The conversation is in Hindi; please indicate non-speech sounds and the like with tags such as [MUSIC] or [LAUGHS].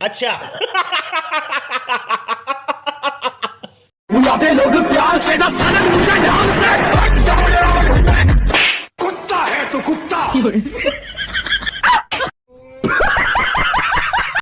अच्छा। लोग प्यार से मुझे कुत्ता है तो कुत्ता। [LAUGHS]